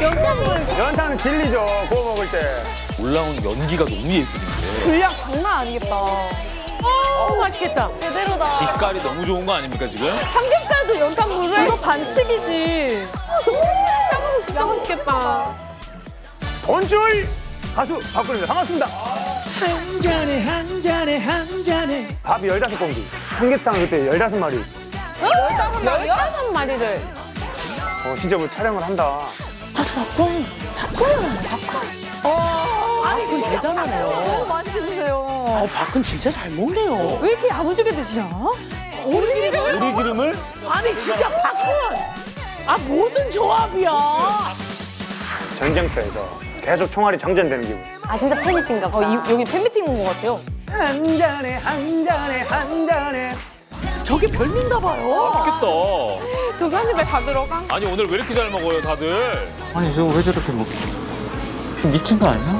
연탄물. 연탄은 진리죠. 구워 먹을 때. 올라오는 연기가 너무 예술인데. 분량 장난 아니겠다. 어, 맛있겠다. 제대로다. 빛깔이 너무 좋은 거 아닙니까 지금? 삼겹살도 연탄물을? 이거 반칙이지. 너무 진짜 맛있겠다. 돈줄 가수 박근입니다. 반갑습니다. 한 잔에 한 잔에 한 잔에 밥이 열다섯 공기. 삼계탕 그때 열다섯 마리. 열다섯 마리? 열다섯 마리를. 어, 진짜 뭐 촬영을 한다. 아니, 진짜 대단하네요. 너무 맛있게 드세요. 어, 박은 진짜 잘 먹네요 왜 이렇게 야무지게 드시나? 오리 기름을? 우리 기름을 아니 진짜 박은 아 무슨 조합이야 전쟁터에서 계속 총알이 장전되는 기분. 아, 진짜 팬이신가 봐. 어, 이- 여기 팬미팅 온 것 같아요. 한 잔에 한 잔에 한 잔에. 저게 별미인가 봐요 맛있겠다. 저기 한 입에 다 들어가? 아니 오늘 왜 이렇게 잘 먹어요 다들? 아니 저거 왜 저렇게 먹 미친 거 아니야?